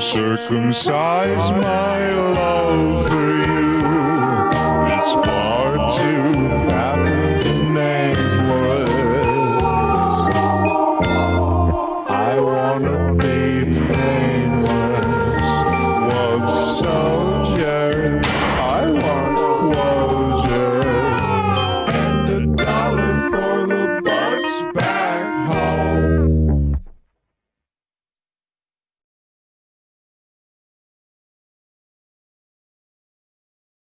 circumcise my love for you. It's far too fat nameless. I wanna be nameless. What's so